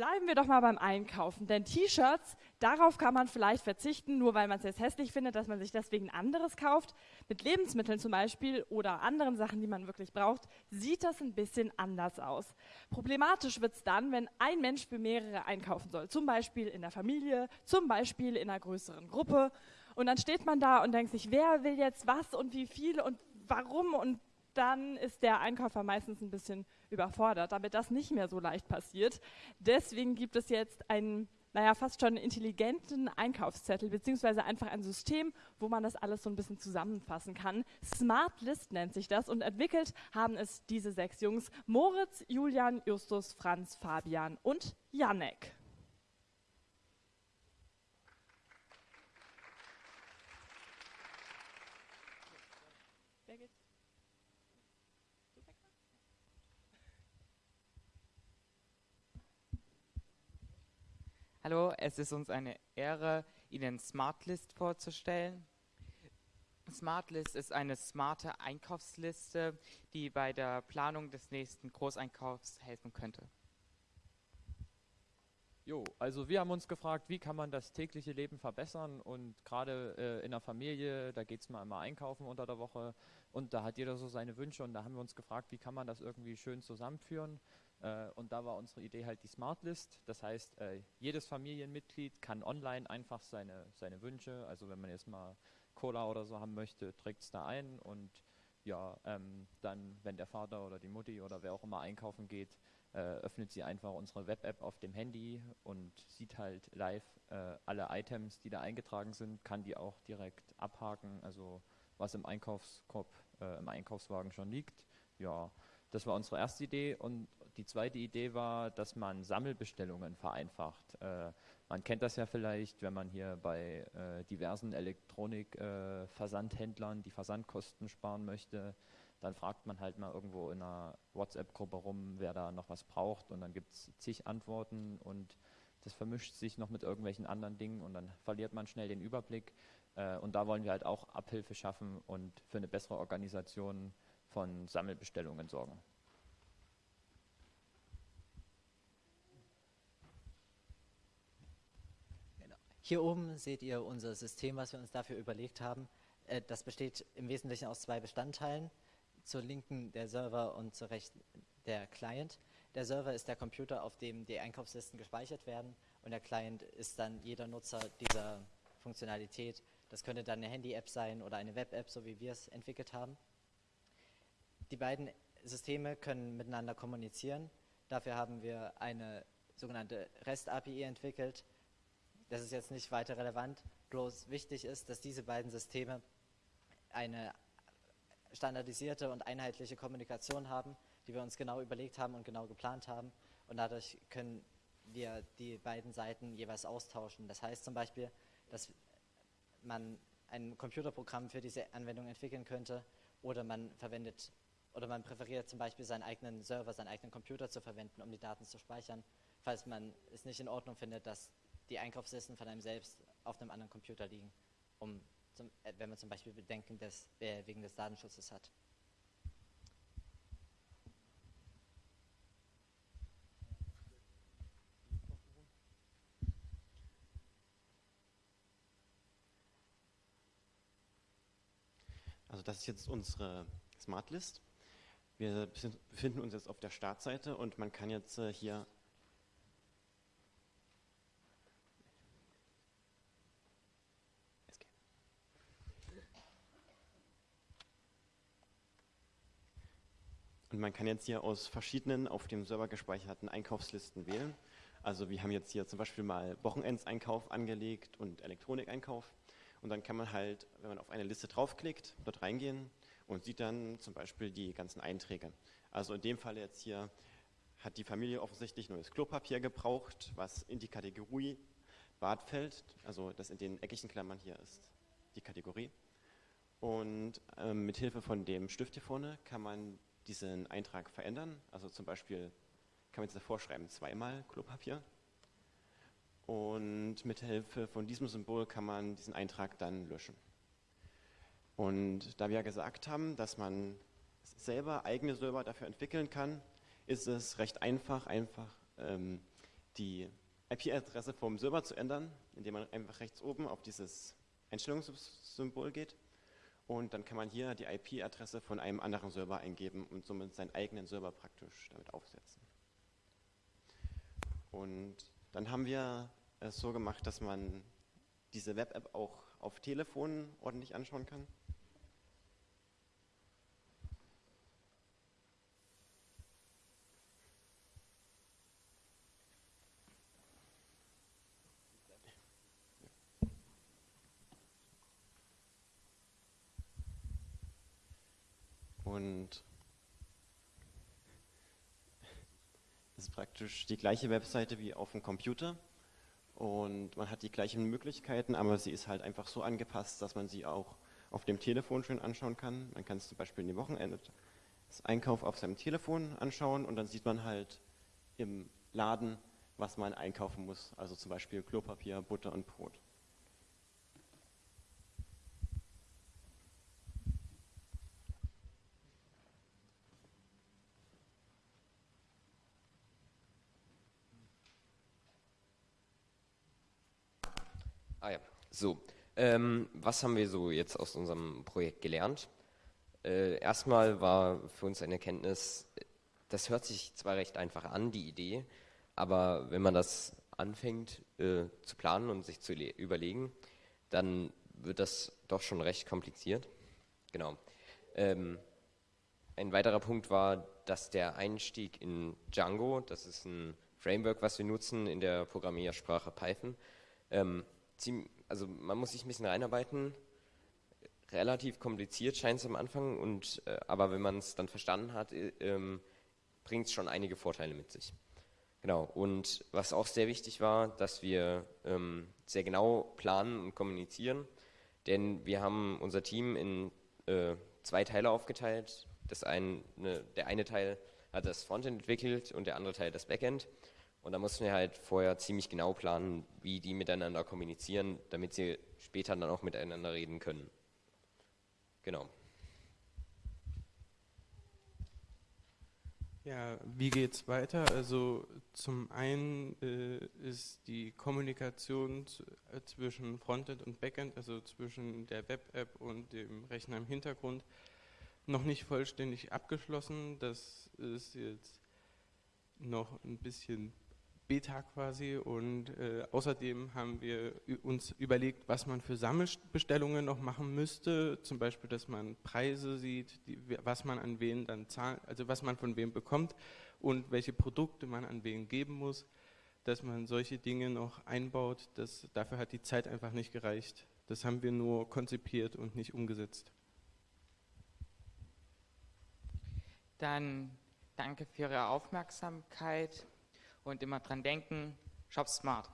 Bleiben wir doch mal beim Einkaufen, denn T-Shirts, darauf kann man vielleicht verzichten, nur weil man es jetzt hässlich findet, dass man sich deswegen anderes kauft. Mit Lebensmitteln zum Beispiel oder anderen Sachen, die man wirklich braucht, sieht das ein bisschen anders aus. Problematisch wird es dann, wenn ein Mensch für mehrere einkaufen soll, zum Beispiel in der Familie, zum Beispiel in einer größeren Gruppe. Und dann steht man da und denkt sich, wer will jetzt was und wie viel und warum und dann ist der Einkäufer meistens ein bisschen überfordert, damit das nicht mehr so leicht passiert. Deswegen gibt es jetzt einen, naja, fast schon intelligenten Einkaufszettel, beziehungsweise einfach ein System, wo man das alles so ein bisschen zusammenfassen kann. Smart List nennt sich das und entwickelt haben es diese sechs Jungs, Moritz, Julian, Justus, Franz, Fabian und Janek. Hallo, es ist uns eine Ehre, Ihnen Smartlist vorzustellen. Smartlist ist eine smarte Einkaufsliste, die bei der Planung des nächsten Großeinkaufs helfen könnte. Jo, also wir haben uns gefragt, wie kann man das tägliche Leben verbessern und gerade äh, in der Familie, da geht es mal immer einkaufen unter der Woche und da hat jeder so seine Wünsche und da haben wir uns gefragt, wie kann man das irgendwie schön zusammenführen und da war unsere Idee halt die Smart List. Das heißt, äh, jedes Familienmitglied kann online einfach seine, seine Wünsche, also wenn man jetzt mal Cola oder so haben möchte, trägt es da ein und ja, ähm, dann, wenn der Vater oder die Mutti oder wer auch immer einkaufen geht, äh, öffnet sie einfach unsere Web-App auf dem Handy und sieht halt live äh, alle Items, die da eingetragen sind, kann die auch direkt abhaken, also was im Einkaufskorb, äh, im Einkaufswagen schon liegt. Ja, das war unsere erste Idee und die zweite Idee war, dass man Sammelbestellungen vereinfacht. Äh, man kennt das ja vielleicht, wenn man hier bei äh, diversen Elektronik-Versandhändlern äh, die Versandkosten sparen möchte, dann fragt man halt mal irgendwo in einer WhatsApp-Gruppe rum, wer da noch was braucht und dann gibt es zig Antworten und das vermischt sich noch mit irgendwelchen anderen Dingen und dann verliert man schnell den Überblick. Äh, und da wollen wir halt auch Abhilfe schaffen und für eine bessere Organisation von Sammelbestellungen sorgen. Hier oben seht ihr unser System, was wir uns dafür überlegt haben. Äh, das besteht im Wesentlichen aus zwei Bestandteilen. Zur linken der Server und zur rechten der Client. Der Server ist der Computer, auf dem die Einkaufslisten gespeichert werden und der Client ist dann jeder Nutzer dieser Funktionalität. Das könnte dann eine Handy-App sein oder eine Web-App, so wie wir es entwickelt haben. Die beiden Systeme können miteinander kommunizieren. Dafür haben wir eine sogenannte REST-API entwickelt, das ist jetzt nicht weiter relevant, bloß wichtig ist, dass diese beiden Systeme eine standardisierte und einheitliche Kommunikation haben, die wir uns genau überlegt haben und genau geplant haben und dadurch können wir die beiden Seiten jeweils austauschen. Das heißt zum Beispiel, dass man ein Computerprogramm für diese Anwendung entwickeln könnte oder man verwendet oder man präferiert zum Beispiel seinen eigenen Server, seinen eigenen Computer zu verwenden, um die Daten zu speichern, falls man es nicht in Ordnung findet, dass die Einkaufslisten von einem selbst auf einem anderen Computer liegen, um zum, äh, wenn man zum Beispiel Bedenken des, äh, wegen des Datenschutzes hat. Also das ist jetzt unsere Smart List. Wir befinden uns jetzt auf der Startseite und man kann jetzt äh, hier Und man kann jetzt hier aus verschiedenen auf dem Server gespeicherten Einkaufslisten wählen. Also wir haben jetzt hier zum Beispiel mal Wochenendseinkauf angelegt und Elektronikeinkauf. Und dann kann man halt, wenn man auf eine Liste draufklickt, dort reingehen und sieht dann zum Beispiel die ganzen Einträge. Also in dem Fall jetzt hier hat die Familie offensichtlich neues Klopapier gebraucht, was in die Kategorie Bad fällt, also das in den eckigen Klammern hier ist die Kategorie. Und ähm, mit Hilfe von dem Stift hier vorne kann man diesen Eintrag verändern. Also zum Beispiel kann man jetzt davor schreiben, zweimal Klopapier. Und mit Hilfe von diesem Symbol kann man diesen Eintrag dann löschen. Und da wir ja gesagt haben, dass man selber eigene Server dafür entwickeln kann, ist es recht einfach, einfach ähm, die IP-Adresse vom Server zu ändern, indem man einfach rechts oben auf dieses Einstellungssymbol geht. Und dann kann man hier die IP-Adresse von einem anderen Server eingeben und somit seinen eigenen Server praktisch damit aufsetzen. Und dann haben wir es so gemacht, dass man diese Web-App auch auf Telefonen ordentlich anschauen kann. Und es ist praktisch die gleiche Webseite wie auf dem Computer. Und man hat die gleichen Möglichkeiten, aber sie ist halt einfach so angepasst, dass man sie auch auf dem Telefon schön anschauen kann. Man kann es zum Beispiel in den Wochenende das Einkauf auf seinem Telefon anschauen und dann sieht man halt im Laden, was man einkaufen muss. Also zum Beispiel Klopapier, Butter und Brot. Ah ja, so. Ähm, was haben wir so jetzt aus unserem Projekt gelernt? Äh, erstmal war für uns eine Erkenntnis, das hört sich zwar recht einfach an, die Idee, aber wenn man das anfängt äh, zu planen und sich zu überlegen, dann wird das doch schon recht kompliziert. Genau. Ähm, ein weiterer Punkt war, dass der Einstieg in Django, das ist ein Framework, was wir nutzen in der Programmiersprache Python, ähm, also man muss sich ein bisschen reinarbeiten. Relativ kompliziert scheint es am Anfang, und, äh, aber wenn man es dann verstanden hat, äh, ähm, bringt es schon einige Vorteile mit sich. Genau, und was auch sehr wichtig war, dass wir ähm, sehr genau planen und kommunizieren, denn wir haben unser Team in äh, zwei Teile aufgeteilt. Das eine, der eine Teil hat das Frontend entwickelt und der andere Teil das Backend. Und da mussten wir halt vorher ziemlich genau planen, wie die miteinander kommunizieren, damit sie später dann auch miteinander reden können. Genau. Ja, wie geht es weiter? Also zum einen äh, ist die Kommunikation äh, zwischen Frontend und Backend, also zwischen der Web-App und dem Rechner im Hintergrund, noch nicht vollständig abgeschlossen. Das ist jetzt noch ein bisschen Beta quasi und äh, außerdem haben wir uns überlegt, was man für Sammelbestellungen noch machen müsste, zum Beispiel, dass man Preise sieht, die, was man an wen dann zahlt, also was man von wem bekommt und welche Produkte man an wen geben muss, dass man solche Dinge noch einbaut, das, dafür hat die Zeit einfach nicht gereicht. Das haben wir nur konzipiert und nicht umgesetzt. Dann danke für Ihre Aufmerksamkeit und immer dran denken, shop smart.